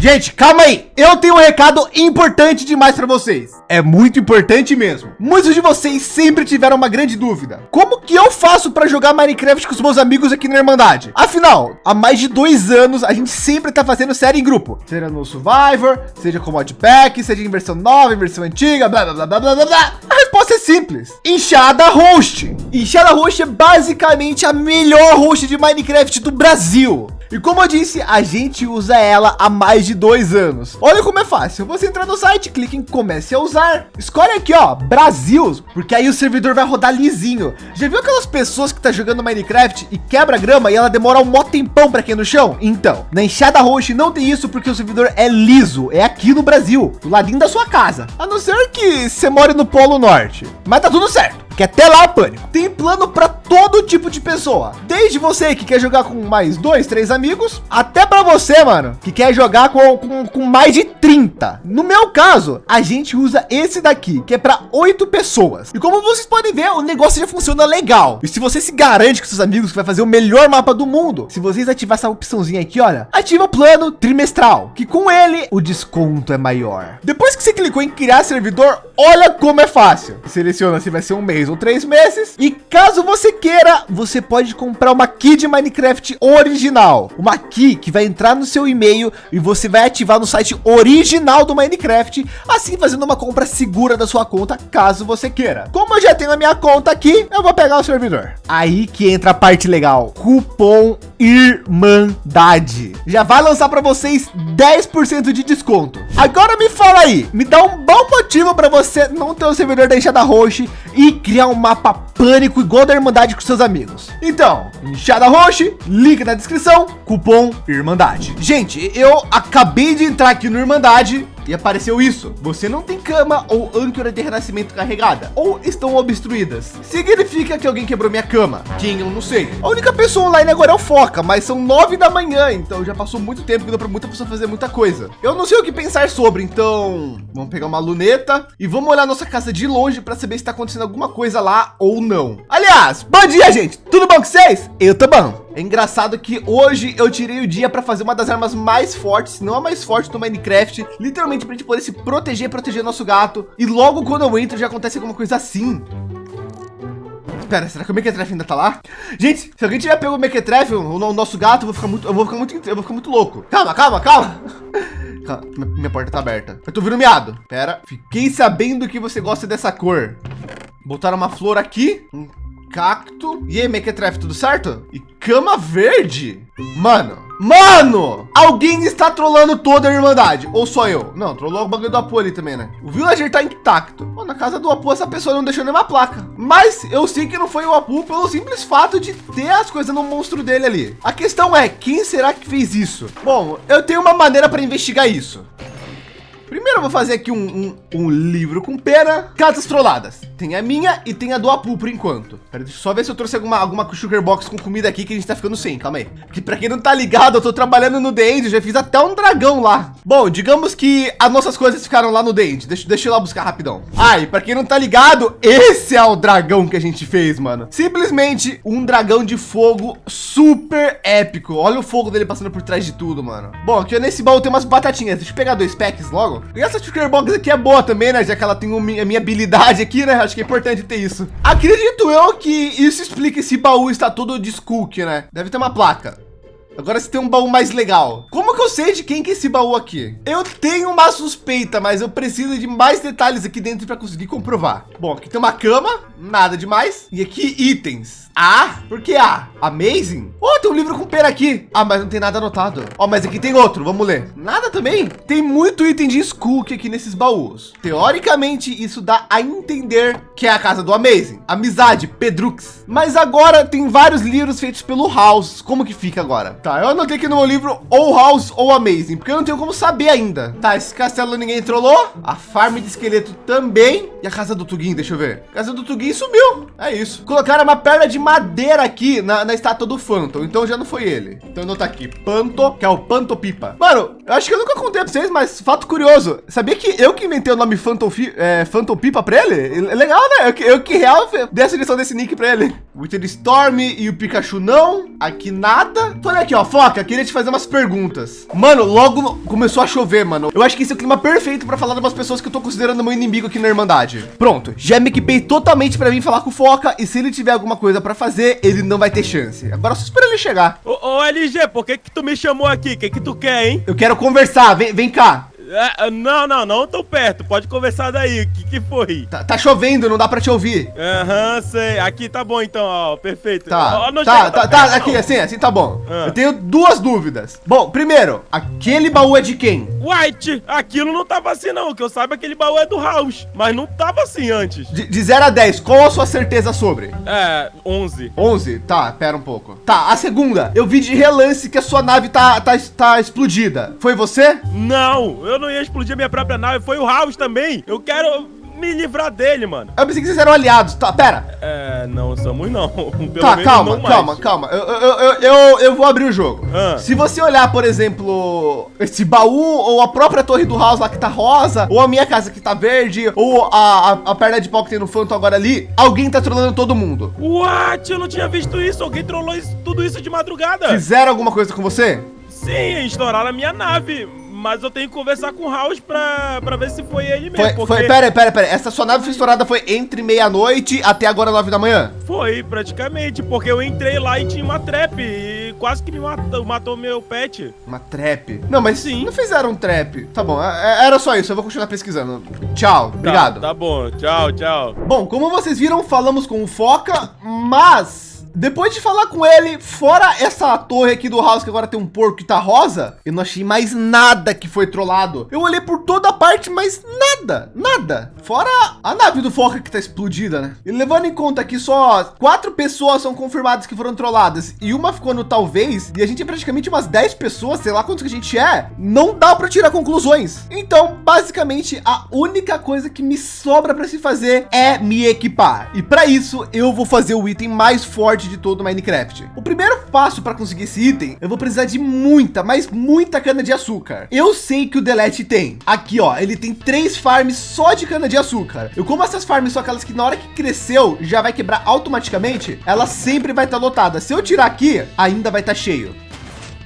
Gente, calma aí. Eu tenho um recado importante demais para vocês. É muito importante mesmo. Muitos de vocês sempre tiveram uma grande dúvida. Como que eu faço para jogar Minecraft com os meus amigos aqui na Irmandade? Afinal, há mais de dois anos, a gente sempre tá fazendo série em grupo. Seja no Survivor, seja com modpack, seja em versão nova, em versão antiga, blá, blá, blá, blá, blá, blá. A resposta é simples. Enxada Host. Enxada Host é basicamente a melhor host de Minecraft do Brasil. E como eu disse, a gente usa ela há mais de dois anos. Olha como é fácil. Você entra no site, clica em comece a usar. Escolhe aqui, ó, Brasil, porque aí o servidor vai rodar lisinho. Já viu aquelas pessoas que tá jogando Minecraft e quebra grama e ela demora um mó tempão para cair no chão? Então, na enxada roxa não tem isso porque o servidor é liso. É aqui no Brasil, do ladinho da sua casa. A não ser que você more no Polo Norte. Mas tá tudo certo que até lá, pânico, tem plano para todo tipo de pessoa. Desde você que quer jogar com mais dois, três amigos, até para você, mano, que quer jogar com, com, com, mais de 30. No meu caso, a gente usa esse daqui, que é para oito pessoas. E como vocês podem ver, o negócio já funciona legal. E se você se garante com seus amigos que vai fazer o melhor mapa do mundo, se vocês ativar essa opçãozinha aqui, olha, ativa o plano trimestral, que com ele o desconto é maior. Depois que você clicou em criar servidor, olha como é fácil. Seleciona se vai ser um mês ou três meses. E caso você queira, você pode comprar uma key de Minecraft original. Uma key que vai entrar no seu e-mail e você vai ativar no site original do Minecraft, assim fazendo uma compra segura da sua conta, caso você queira. Como eu já tenho a minha conta aqui, eu vou pegar o servidor. Aí que entra a parte legal. Cupom Irmandade. Já vai lançar para vocês 10% de desconto. Agora me fala aí, me dá um bom motivo para você não ter o servidor da enxada roxa e criar um mapa pânico igual da Irmandade com seus amigos. Então, enxada roxa, link na descrição, cupom Irmandade. Gente, eu acabei de entrar aqui no Irmandade e apareceu isso. Você não tem cama ou âncora de renascimento carregada ou estão obstruídas. Significa que alguém quebrou minha cama. Quem eu não sei. A única pessoa online agora é o Foca, mas são nove da manhã, então já passou muito tempo que deu para muita pessoa fazer muita coisa. Eu não sei o que pensar sobre, então vamos pegar uma luneta e vamos olhar nossa casa de longe para saber se está acontecendo alguma coisa lá ou não. Aliás, bom dia, gente. Tudo bom com vocês? Eu tô bom. É engraçado que hoje eu tirei o dia para fazer uma das armas mais fortes, não a mais forte do Minecraft, literalmente para a gente poder se proteger, proteger nosso gato. E logo quando eu entro já acontece alguma coisa assim. Pera, será que o Mequetrefe ainda tá lá? Gente, se alguém tiver pego o Mequetrefe, o, o nosso gato, eu vou ficar muito, eu vou ficar muito, eu vou ficar muito louco. Calma, calma, calma. calma minha porta tá aberta. Eu tô vendo miado. Pera, fiquei sabendo que você gosta dessa cor. Botaram uma flor aqui, cacto. E aí, Mequetrefe, tudo certo? E cama verde? Mano, mano, alguém está trolando toda a Irmandade. Ou só eu? Não, trollou o bagulho do Apu ali também, né? O villager tá intacto. Pô, na casa do Apu, essa pessoa não deixou nenhuma placa. Mas eu sei que não foi o Apu pelo simples fato de ter as coisas no monstro dele ali. A questão é, quem será que fez isso? Bom, eu tenho uma maneira para investigar isso. Primeiro eu vou fazer aqui um, um, um, livro com pena, cartas trolladas. Tem a minha e tem a do Apu por enquanto. Pera, deixa eu só ver se eu trouxe alguma, alguma sugar box com comida aqui que a gente tá ficando sem. Calma aí. Que para quem não tá ligado, eu tô trabalhando no The End, já fiz até um dragão lá. Bom, digamos que as nossas coisas ficaram lá no The End. Deixa, deixa eu lá buscar rapidão. Ai, para quem não tá ligado, esse é o dragão que a gente fez, mano. Simplesmente um dragão de fogo super épico. Olha o fogo dele passando por trás de tudo, mano. Bom, aqui nesse baú tem umas batatinhas. Deixa eu pegar dois packs logo. E essa Trigger Box aqui é boa também, né? Já que ela tem a minha habilidade aqui, né? Acho que é importante ter isso. Acredito eu que isso explica esse baú está todo de Skook, né? Deve ter uma placa. Agora você tem um baú mais legal. Como que eu sei de quem que é esse baú aqui? Eu tenho uma suspeita, mas eu preciso de mais detalhes aqui dentro para conseguir comprovar. Bom, aqui tem uma cama, nada demais. E aqui itens. A? Por que A? Amazing? Oh, tem um livro com pera aqui. Ah, mas não tem nada anotado. Ó, oh, mas aqui tem outro. Vamos ler. Nada também. Tem muito item de Skook aqui nesses baús. Teoricamente, isso dá a entender que é a casa do Amazing. Amizade, Pedrux. Mas agora tem vários livros feitos pelo House. Como que fica agora? Tá, eu anotei aqui no meu livro ou House ou Amazing, porque eu não tenho como saber ainda. Tá, esse castelo ninguém trollou. A farm de esqueleto também. E a casa do Tugin, deixa eu ver. A casa do Tugin sumiu. É isso. Colocaram uma perna de madeira aqui na, na estátua do Phantom. Então já não foi ele. Então eu aqui, Panto, que é o Panto Pipa. Mano, eu acho que eu nunca contei para vocês, mas fato curioso. Sabia que eu que inventei o nome Phantom, é, Phantom Pipa para ele? É legal, né? Eu, eu que real dei a sugestão desse nick para ele. O Wither Storm e o Pikachu não. Aqui nada. Então, aqui, ó. Foca, queria te fazer umas perguntas. Mano, logo começou a chover, mano. Eu acho que esse é o clima perfeito para falar de umas pessoas que eu tô considerando meu inimigo aqui na Irmandade. Pronto, já me equipei totalmente para vir falar com o Foca. E se ele tiver alguma coisa para fazer, ele não vai ter chance. Agora só espera ele chegar. Ô, ô LG, por que que tu me chamou aqui? O que que tu quer, hein? Eu quero conversar. Vem, vem cá. É, não, não, não tão perto. Pode conversar daí. O que, que foi? Tá, tá, chovendo, não dá pra te ouvir. Aham, uhum, sei. Aqui tá bom então, ó. Perfeito. Tá, oh, tá, tá, tá, aqui, assim, assim tá bom. Ah. Eu tenho duas dúvidas. Bom, primeiro, aquele baú é de quem? White, aquilo não tava assim não. Que eu saiba, aquele baú é do House. Mas não tava assim antes. De, de 0 a 10, qual a sua certeza sobre? É, 11. 11? Tá, pera um pouco. Tá, a segunda. Eu vi de relance que a sua nave tá, tá, tá explodida. Foi você? Não, eu não ia explodir a minha própria nave. Foi o House também. Eu quero me livrar dele, mano. Eu pensei que vocês eram aliados. Tá, pera. É, não somos não. Pelo tá, calma, não calma, calma. Eu, eu, eu, eu, eu vou abrir o jogo. Ah. Se você olhar, por exemplo, esse baú, ou a própria torre do House lá que tá rosa, ou a minha casa que tá verde, ou a, a, a perna de pau que tem no Phantom agora ali, alguém tá trollando todo mundo. What? Eu não tinha visto isso. Alguém trollou isso, tudo isso de madrugada. Fizeram alguma coisa com você? Sim, estouraram a minha nave mas eu tenho que conversar com o House pra, pra ver se foi ele mesmo. Foi, porque... foi pera, pera, pera. Essa sua nave estourada foi entre meia-noite até agora nove da manhã? Foi, praticamente, porque eu entrei lá e tinha uma trap e quase que me matou, matou meu pet. Uma trap? Não, mas sim. Não fizeram um trap. Tá bom, é, é, era só isso. Eu vou continuar pesquisando. Tchau, tá, obrigado. Tá bom, tchau, tchau. Bom, como vocês viram, falamos com o Foca, mas depois de falar com ele, fora essa torre aqui do house que agora tem um porco que tá rosa, eu não achei mais nada que foi trollado. Eu olhei por toda parte, mas nada, nada. Fora a nave do Foca que tá explodida, né? E levando em conta que só quatro pessoas são confirmadas que foram trolladas e uma ficou no talvez, e a gente é praticamente umas 10 pessoas, sei lá quantos que a gente é, não dá para tirar conclusões. Então, basicamente, a única coisa que me sobra para se fazer é me equipar. E para isso, eu vou fazer o item mais forte forte de todo Minecraft. O primeiro passo para conseguir esse item, eu vou precisar de muita, mas muita cana de açúcar. Eu sei que o Delete tem. Aqui, ó, ele tem três farms só de cana de açúcar. Eu como essas farms são aquelas que na hora que cresceu já vai quebrar automaticamente, ela sempre vai estar tá lotada. Se eu tirar aqui, ainda vai estar tá cheio.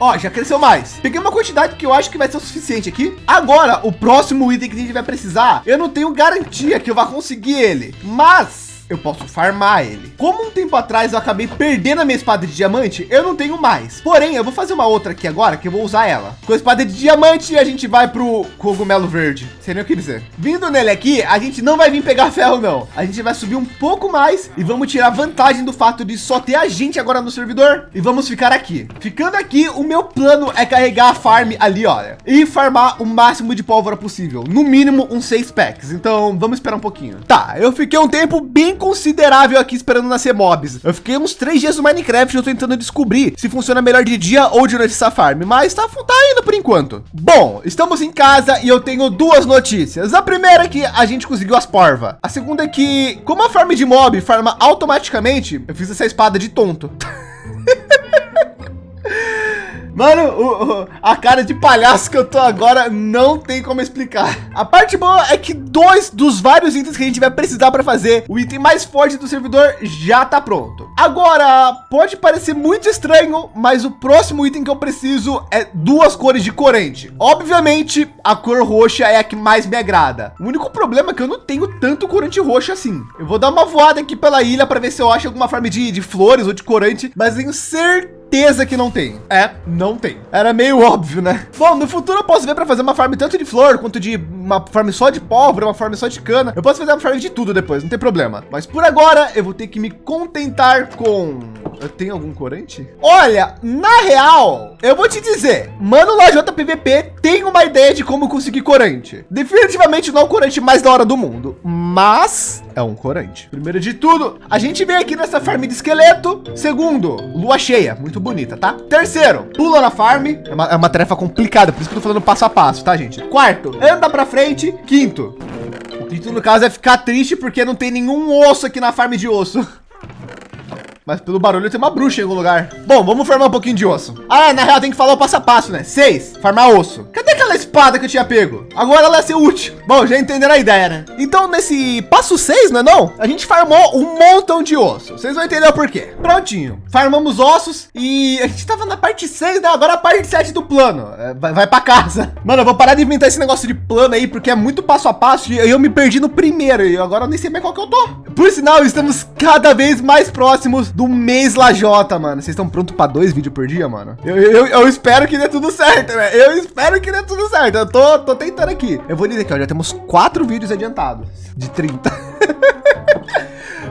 Ó, já cresceu mais. Peguei uma quantidade que eu acho que vai ser o suficiente aqui. Agora, o próximo item que a gente vai precisar, eu não tenho garantia que eu vá conseguir ele, mas eu posso farmar ele. Como um tempo atrás eu acabei perdendo a minha espada de diamante, eu não tenho mais. Porém, eu vou fazer uma outra aqui agora que eu vou usar ela. Com a espada de diamante, a gente vai pro cogumelo verde. Sei nem o que dizer. Vindo nele aqui, a gente não vai vir pegar ferro, não. A gente vai subir um pouco mais e vamos tirar vantagem do fato de só ter a gente agora no servidor. E vamos ficar aqui. Ficando aqui, o meu plano é carregar a farm ali, olha. E farmar o máximo de pólvora possível. No mínimo, uns seis packs. Então, vamos esperar um pouquinho. Tá, eu fiquei um tempo bem considerável aqui esperando nascer mobs. Eu fiquei uns três dias no Minecraft eu tentando descobrir se funciona melhor de dia ou de noite essa farm, mas tá, tá indo por enquanto. Bom, estamos em casa e eu tenho duas notícias. A primeira é que a gente conseguiu as porva. A segunda é que, como a farm de mob farma automaticamente, eu fiz essa espada de tonto. Mano, o, o, a cara de palhaço que eu tô agora não tem como explicar. A parte boa é que dois dos vários itens que a gente vai precisar para fazer o item mais forte do servidor já tá pronto. Agora, pode parecer muito estranho, mas o próximo item que eu preciso é duas cores de corante. Obviamente, a cor roxa é a que mais me agrada. O único problema é que eu não tenho tanto corante roxo assim. Eu vou dar uma voada aqui pela ilha para ver se eu acho alguma forma de, de flores ou de corante, mas tenho certeza certeza que não tem. É, não tem. Era meio óbvio, né? Bom, no futuro eu posso ver para fazer uma farm tanto de flor quanto de uma farm só de pólvora, uma farm só de cana. Eu posso fazer uma farm de tudo depois, não tem problema. Mas por agora eu vou ter que me contentar com tenho algum corante? Olha, na real, eu vou te dizer, mano, Lajota PVP tem uma ideia de como conseguir corante. Definitivamente não é o corante mais da hora do mundo, mas é um corante. Primeiro de tudo, a gente vem aqui nessa farm de esqueleto. Segundo, lua cheia, muito bonita, tá? Terceiro, pula na farm. É uma, é uma tarefa complicada, por isso que eu tô falando passo a passo, tá, gente? Quarto, anda para frente. Quinto, o quinto no caso é ficar triste porque não tem nenhum osso aqui na farm de osso. Mas pelo barulho tem uma bruxa em algum lugar. Bom, vamos formar um pouquinho de osso. Ah, na real tem que falar o passo a passo, né? Seis, farmar osso. Cadê aquela espada que eu tinha pego? Agora ela ia ser útil. Bom, já entenderam a ideia, né? Então nesse passo seis, não é não? A gente farmou um montão de osso. Vocês vão entender o porquê. Prontinho. Farmamos ossos e a gente tava na parte seis, né? Agora a parte sete do plano. É, vai, vai casa. Mano, eu vou parar de inventar esse negócio de plano aí, porque é muito passo a passo e eu me perdi no primeiro e agora eu nem sei mais qual que eu tô. Por sinal, estamos cada vez mais próximos do mês Lajota, mano. Vocês estão prontos para dois vídeos por dia, mano? Eu, eu, eu, espero que dê tudo certo, né? Eu espero que dê tudo certo. Eu tô, tô tentando aqui. Eu vou dizer que ó, já temos quatro vídeos adiantados de 30.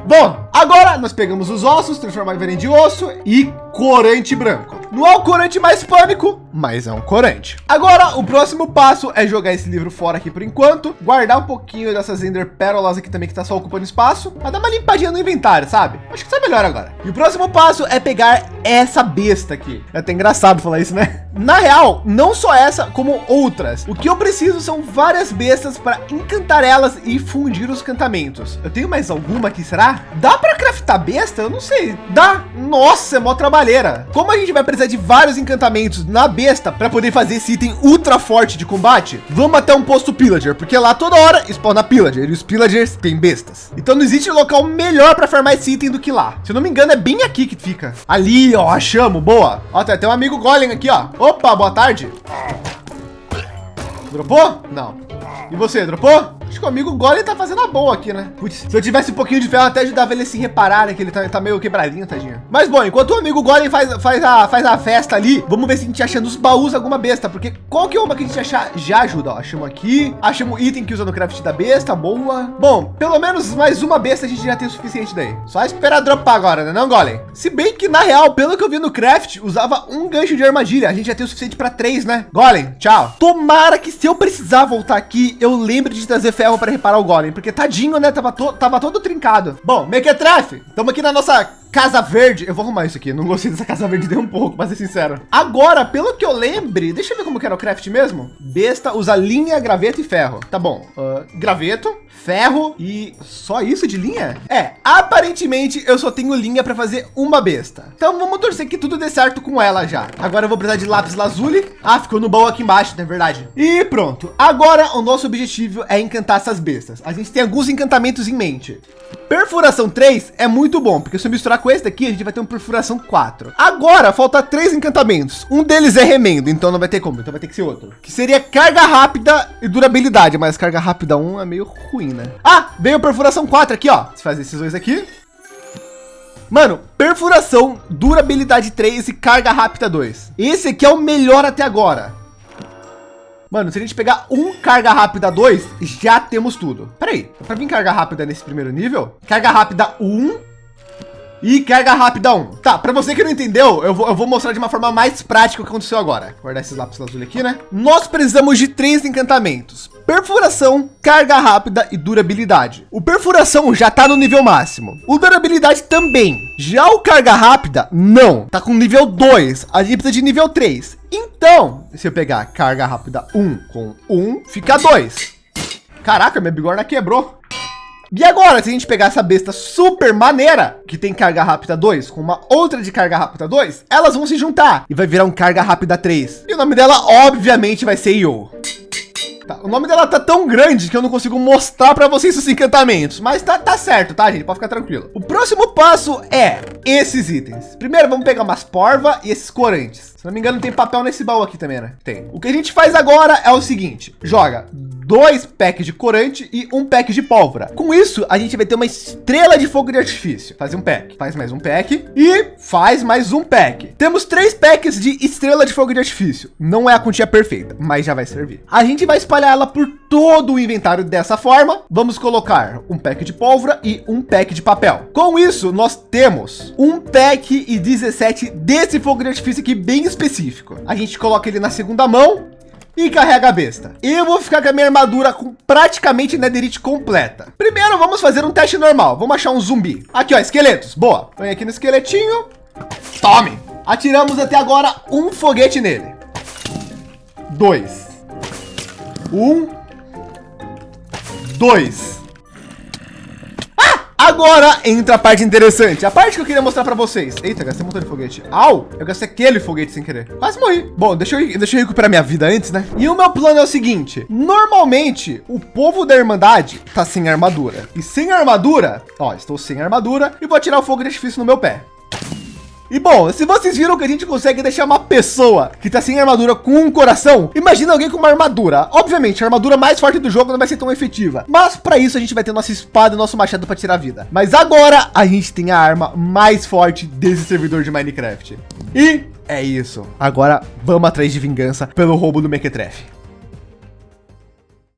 Bom, agora nós pegamos os ossos, transformamos em de osso e corante branco. Não é o corante mais pânico, mas é um corante. Agora, o próximo passo é jogar esse livro fora aqui por enquanto, guardar um pouquinho dessas Ender Pérolas aqui também que tá só ocupando espaço, para dar uma limpadinha no inventário, sabe? Acho que tá melhor agora. E o próximo passo é pegar essa besta aqui. É até engraçado falar isso, né? Na real, não só essa, como outras. O que eu preciso são várias bestas para encantar elas e fundir os cantamentos. Eu tenho mais alguma aqui, será? Dá para craftar besta? Eu não sei. Dá. Nossa, é mó trabalheira. Como a gente vai precisar de vários encantamentos na besta para poder fazer esse item ultra forte de combate, vamos até um posto pillager, porque lá toda hora spawna pillager e os pillagers têm bestas. Então não existe local melhor para farmar esse item do que lá. Se eu não me engano, é bem aqui que fica. Ali, ó, achamos. Boa. Ó, tem até um amigo golem aqui, ó. Opa, boa tarde. Dropou? Não. E você, dropou? Acho que o amigo Golem tá fazendo a boa aqui, né? Putz, se eu tivesse um pouquinho de ferro, até ajudava ele a se reparar, né? Que ele tá, tá meio quebradinho, tadinho. Mas bom, enquanto o amigo Golem faz, faz, a, faz a festa ali, vamos ver se a gente acha nos baús alguma besta. Porque qual que é uma que a gente achar já ajuda? Ó, achamos aqui, achamos item que usa no craft da besta, boa. Bom, pelo menos mais uma besta a gente já tem o suficiente daí. Só esperar dropar agora, né? Não, Golem? Se bem que na real, pelo que eu vi no craft, usava um gancho de armadilha. A gente já tem o suficiente para três, né? Golem, tchau. Tomara que se eu precisar voltar aqui, eu lembre de trazer ferro para reparar o Golem porque tadinho, né? Tava, to tava todo trincado. Bom, Mequetrefe, estamos aqui na nossa Casa Verde. Eu vou arrumar isso aqui. Não gostei dessa Casa Verde nem um pouco, para ser sincero. Agora, pelo que eu lembre, deixa eu ver como que era o craft mesmo. Besta usa linha, graveto e ferro. Tá bom. Uh, graveto, ferro e só isso de linha? É, aparentemente eu só tenho linha para fazer uma besta. Então vamos torcer que tudo dê certo com ela já. Agora eu vou precisar de lápis lazuli. Ah, ficou no baú aqui embaixo, não é verdade? E pronto. Agora o nosso objetivo é encantar essas bestas. A gente tem alguns encantamentos em mente. Perfuração 3 é muito bom, porque se eu misturar com esse daqui, a gente vai ter uma perfuração 4. Agora, falta três encantamentos. Um deles é remendo, então não vai ter como, então vai ter que ser outro. Que seria carga rápida e durabilidade, mas carga rápida 1 é meio ruim, né? Ah, veio perfuração 4 aqui, ó. Se fazer esses dois aqui. Mano, perfuração, durabilidade 3 e carga rápida 2. Esse aqui é o melhor até agora. Mano, se a gente pegar um carga rápida 2, já temos tudo. Peraí, para vir carga rápida nesse primeiro nível, carga rápida 1, um, e carga rápida 1. Tá, para você que não entendeu, eu vou, eu vou mostrar de uma forma mais prática o que aconteceu agora. Vou guardar esses lápis azul aqui, né? Nós precisamos de três encantamentos. Perfuração, carga rápida e durabilidade. O perfuração já tá no nível máximo. O durabilidade também. Já o carga rápida, não. Tá com nível 2. A gente precisa de nível 3. Então, se eu pegar carga rápida 1 com 1, fica 2. Caraca, minha bigorna quebrou. E agora, se a gente pegar essa besta super maneira, que tem carga rápida 2, com uma outra de carga rápida 2, elas vão se juntar e vai virar um carga rápida 3. E o nome dela, obviamente, vai ser Yo. Tá, o nome dela tá tão grande que eu não consigo mostrar para vocês os encantamentos, mas tá, tá certo, tá, gente? Pode ficar tranquilo. O próximo passo é esses itens. Primeiro, vamos pegar umas porva e esses corantes. Se não me engano, tem papel nesse baú aqui também, né? Tem. O que a gente faz agora é o seguinte, joga dois packs de corante e um pack de pólvora. Com isso, a gente vai ter uma estrela de fogo de artifício. Faz um pack, faz mais um pack e faz mais um pack. Temos três packs de estrela de fogo de artifício. Não é a quantia perfeita, mas já vai servir. A gente vai espalhar ela por todo o inventário dessa forma. Vamos colocar um pack de pólvora e um pack de papel. Com isso, nós temos um pack e 17 desse fogo de artifício aqui bem específico. A gente coloca ele na segunda mão e carrega a besta. Eu vou ficar com a minha armadura com praticamente netherite completa. Primeiro vamos fazer um teste normal. Vamos achar um zumbi. Aqui, ó, esqueletos. Boa. Põe aqui no esqueletinho. Tome. Atiramos até agora um foguete nele. Dois. Um. Dois. Agora entra a parte interessante, a parte que eu queria mostrar para vocês. Eita, gastei um montão de foguete. Au, eu gastei aquele foguete sem querer. Quase morri. Bom, deixa eu, deixa eu recuperar minha vida antes, né? E o meu plano é o seguinte, normalmente o povo da Irmandade tá sem armadura. E sem armadura, ó, estou sem armadura e vou tirar o fogo de artifício no meu pé. E bom, se vocês viram que a gente consegue deixar uma pessoa que tá sem armadura com um coração, imagina alguém com uma armadura. Obviamente, a armadura mais forte do jogo não vai ser tão efetiva, mas para isso a gente vai ter nossa espada e nosso machado para tirar vida. Mas agora a gente tem a arma mais forte desse servidor de Minecraft. E é isso. Agora vamos atrás de vingança pelo roubo do Mequetrefe.